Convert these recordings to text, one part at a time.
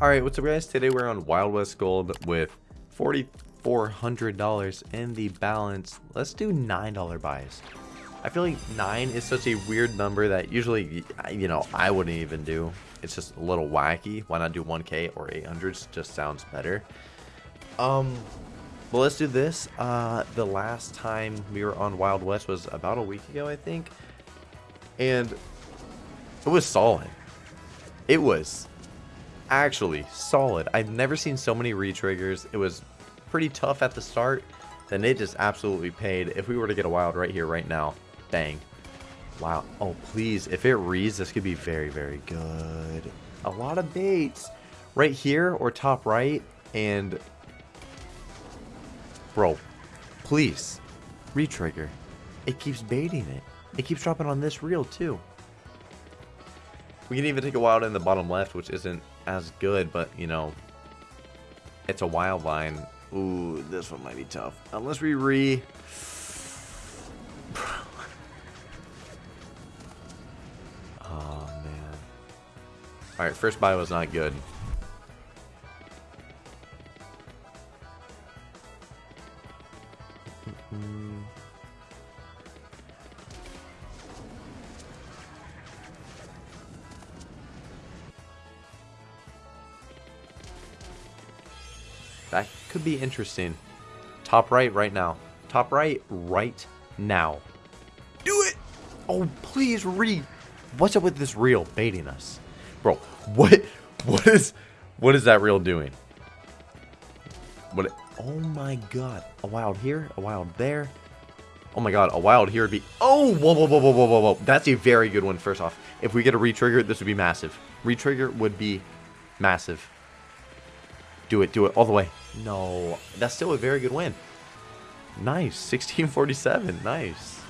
Alright, what's up guys? Today we're on Wild West Gold with $4,400 in the balance. Let's do $9 buys. I feel like 9 is such a weird number that usually, you know, I wouldn't even do. It's just a little wacky. Why not do 1k or 800s? Just sounds better. Um, well, let's do this. Uh, the last time we were on Wild West was about a week ago, I think. And it was solid. It was actually solid. I've never seen so many retriggers. It was pretty tough at the start. Then it just absolutely paid. If we were to get a wild right here, right now, bang. Wow. Oh, please. If it reads, this could be very, very good. A lot of baits. Right here or top right. And, bro, please, retrigger. It keeps baiting it. It keeps dropping on this reel, too. We can even take a wild in the bottom left, which isn't as good, but, you know, it's a wild line. Ooh, this one might be tough. Uh, Unless we re... oh, man. Alright, first buy was not good. That could be interesting. Top right right now. Top right right now. Do it! Oh, please read. What's up with this reel baiting us? Bro, what what is what is that reel doing? What Oh my god. A wild here, a wild there. Oh my god, a wild here would be Oh, whoa whoa whoa whoa whoa whoa whoa. That's a very good one first off. If we get a retrigger, this would be massive. Retrigger would be massive. Do it, do it, all the way. No, that's still a very good win. Nice, 1647, nice.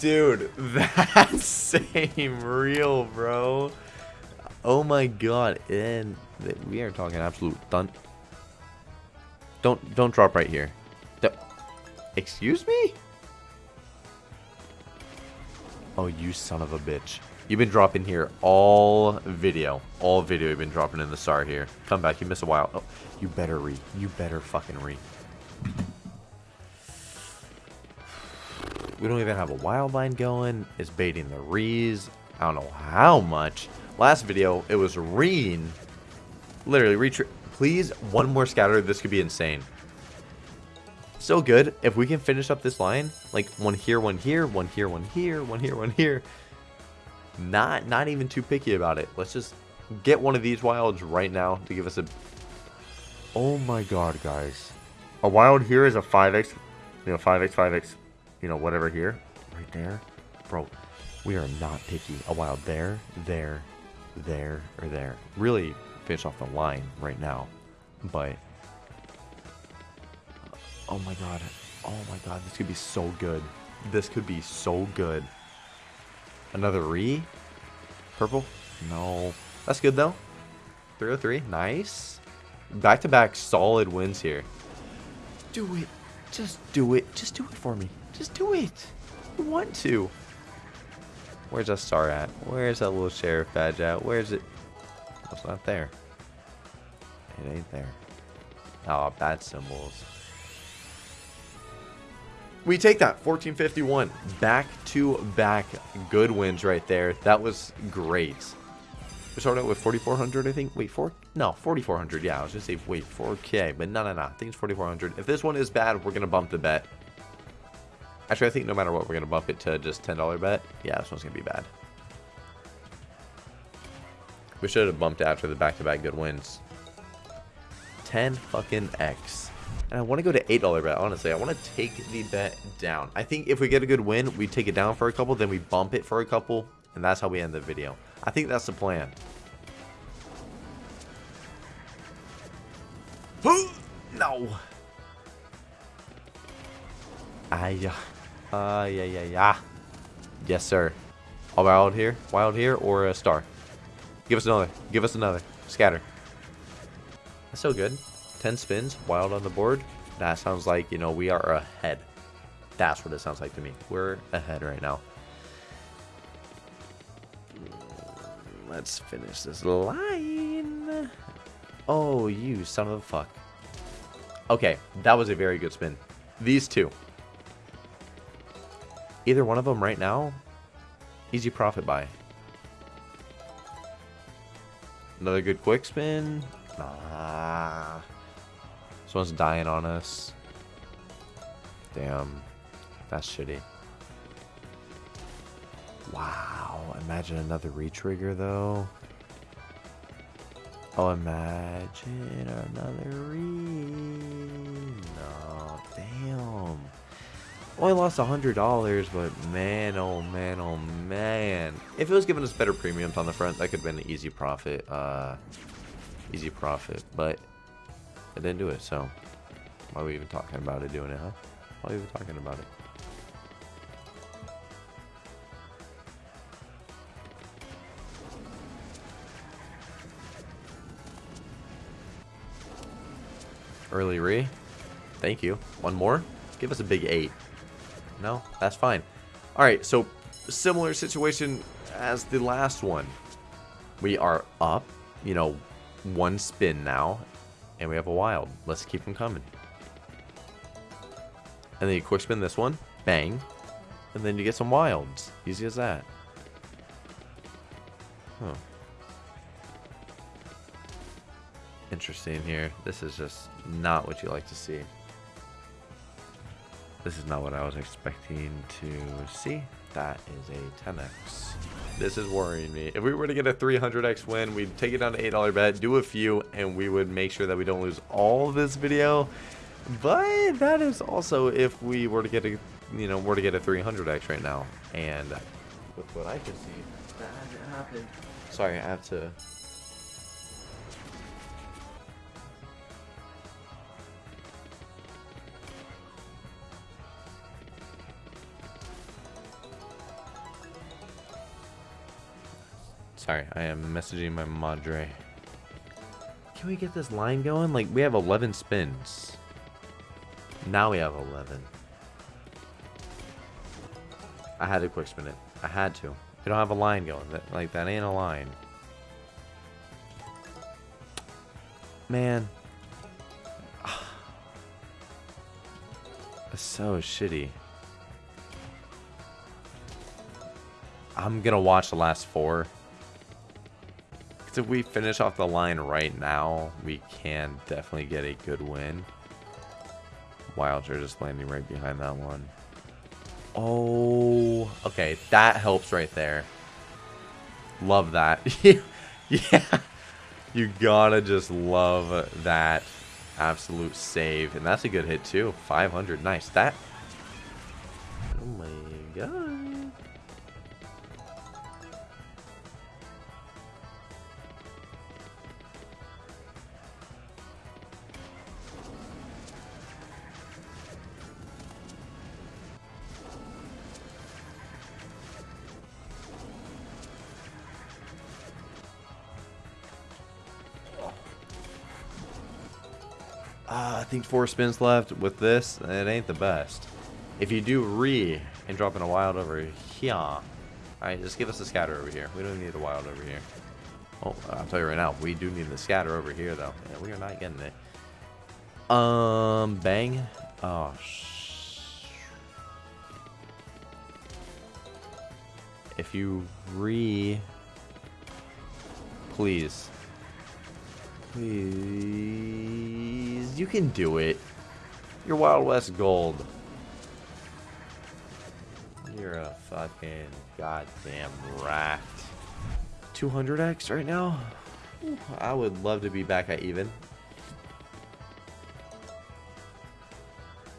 Dude, that same reel, bro. Oh my god, and we are talking absolute done. Don't don't drop right here. Excuse me? Oh, you son of a bitch. You've been dropping here all video. All video you've been dropping in the star here. Come back. You miss a while. Oh, you better re. You better fucking re. We don't even have a wild line going. It's baiting the rees. I don't know how much. Last video, it was reeing. Literally, retreat. Please, one more scatter. This could be insane. So good. If we can finish up this line, like one here, one here, one here, one here, one here, one here not not even too picky about it. Let's just get one of these wilds right now to give us a... Oh my god, guys. A wild here is a 5x, you know, 5x, 5x, you know, whatever here. Right there. Bro, we are not picky. A wild there, there, there, or there. Really finish off the line right now. But... Oh my god. Oh my god, this could be so good. This could be so good. Another re? Purple? No. That's good though. 303. Nice. Back to back solid wins here. Do it. Just do it. Just do it for me. Just do it. I want to. Where's that star at? Where's that little sheriff badge at? Where's it? It's not there. It ain't there. Oh, bad symbols. We take that 1451 back to back good wins right there. That was great. We started out with 4400, I think. Wait, four? No, 4400. Yeah, I was gonna say wait 4k, but no, no, no. I think it's 4400. If this one is bad, we're gonna bump the bet. Actually, I think no matter what, we're gonna bump it to just $10 bet. Yeah, this one's gonna be bad. We should have bumped after the back-to-back -back good wins. 10 fucking X. And I want to go to $8 bet, honestly. I want to take the bet down. I think if we get a good win, we take it down for a couple, then we bump it for a couple, and that's how we end the video. I think that's the plan. no. Ah, yeah. Uh, yeah, yeah, yeah. Yes, sir. A wild here? Wild here or a star? Give us another. Give us another. Scatter. That's so good. 10 spins, wild on the board. That sounds like, you know, we are ahead. That's what it sounds like to me. We're ahead right now. Let's finish this line. Oh, you son of a fuck. Okay, that was a very good spin. These two. Either one of them right now, easy profit buy. Another good quick spin. Ah. This one's dying on us. Damn. That's shitty. Wow. Imagine another retrigger, though. Oh, imagine another re... No. Damn. Only lost a $100, but man, oh man, oh man. If it was giving us better premiums on the front, that could have been an easy profit. Uh, easy profit, but it didn't do it, so why are we even talking about it doing it, huh? Why are we even talking about it? Early re. Thank you. One more. Give us a big eight. No, that's fine. All right, so similar situation as the last one. We are up, you know, one spin now, and we have a wild. Let's keep them coming. And then you quick spin this one, bang, and then you get some wilds. Easy as that. Huh. Interesting here. This is just not what you like to see. This is not what I was expecting to see. That is a 10x. This is worrying me. If we were to get a 300x win, we'd take it down to $8 bet, do a few, and we would make sure that we don't lose all of this video. But that is also if we were to get a, you know, were to get a 300x right now. And with what I can see, that hasn't happened. Sorry, I have to Sorry, I am messaging my madre. Can we get this line going? Like, we have 11 spins. Now we have 11. I had to quick spin it. I had to. We don't have a line going. That, like, that ain't a line. Man. That's so shitty. I'm gonna watch the last four if we finish off the line right now, we can definitely get a good win. Wilds are just landing right behind that one. Oh, okay. That helps right there. Love that. yeah. You gotta just love that absolute save. And that's a good hit too. 500. Nice. That. Oh my god. Uh, I think four spins left with this. It ain't the best. If you do re and drop in a wild over here. Alright, just give us a scatter over here. We don't need a wild over here. Oh, I'll tell you right now, we do need the scatter over here, though. Yeah, we are not getting it. Um, bang. Oh, If you re... Please. Please. You can do it. You're Wild West Gold. You're a fucking goddamn rat. 200x right now? I would love to be back at even.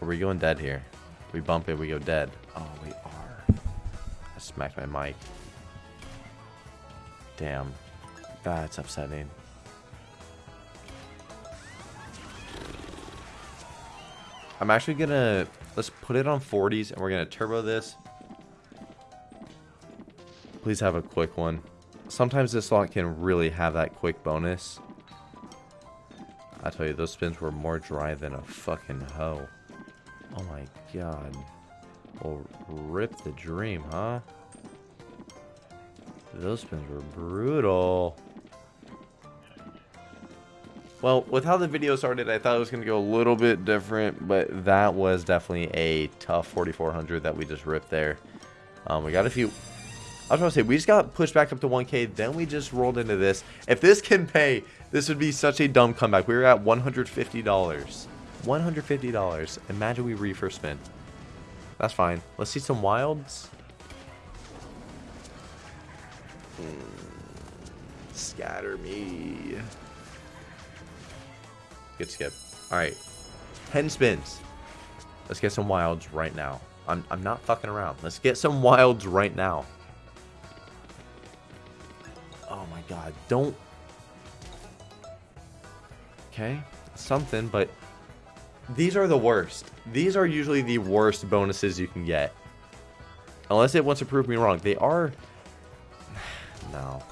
Are we going dead here? We bump it, we go dead. Oh, we are. I smacked my mic. Damn. That's upsetting. I'm actually gonna let's put it on 40s and we're gonna turbo this. Please have a quick one. Sometimes this slot can really have that quick bonus. I tell you, those spins were more dry than a fucking hoe. Oh my god. Well, rip the dream, huh? Those spins were brutal. Well, with how the video started, I thought it was going to go a little bit different, but that was definitely a tough 4400 that we just ripped there. Um, we got a few... I was going to say, we just got pushed back up to 1k, then we just rolled into this. If this can pay, this would be such a dumb comeback. We were at $150. $150. Imagine we re spin. That's fine. Let's see some wilds. Hmm. Scatter me. Good skip. Alright. 10 spins. Let's get some wilds right now. I'm, I'm not fucking around. Let's get some wilds right now. Oh my god. Don't... Okay. Something, but... These are the worst. These are usually the worst bonuses you can get. Unless it wants to prove me wrong. They are... no.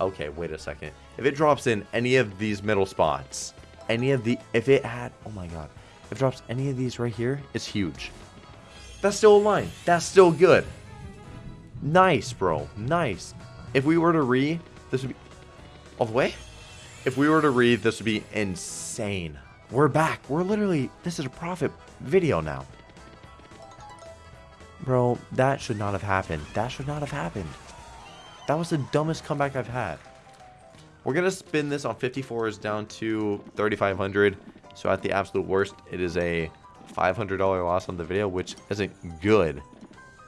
Okay, wait a second. If it drops in any of these middle spots, any of the... If it had... Oh my god. If it drops any of these right here, it's huge. That's still a line. That's still good. Nice, bro. Nice. If we were to re, this would be... All the way? If we were to read, this would be insane. We're back. We're literally... This is a profit video now. Bro, that should not have happened. That should not have happened. That was the dumbest comeback I've had. We're going to spin this on 54s down to 3,500. So at the absolute worst, it is a $500 loss on the video, which isn't good.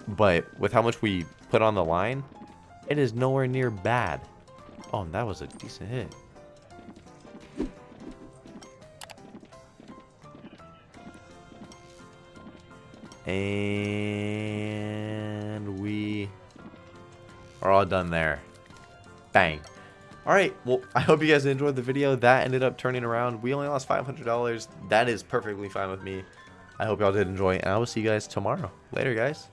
But with how much we put on the line, it is nowhere near bad. Oh, that was a decent hit. And we are all done there. Bang. Alright, well, I hope you guys enjoyed the video. That ended up turning around. We only lost $500. That is perfectly fine with me. I hope y'all did enjoy, and I will see you guys tomorrow. Later, guys.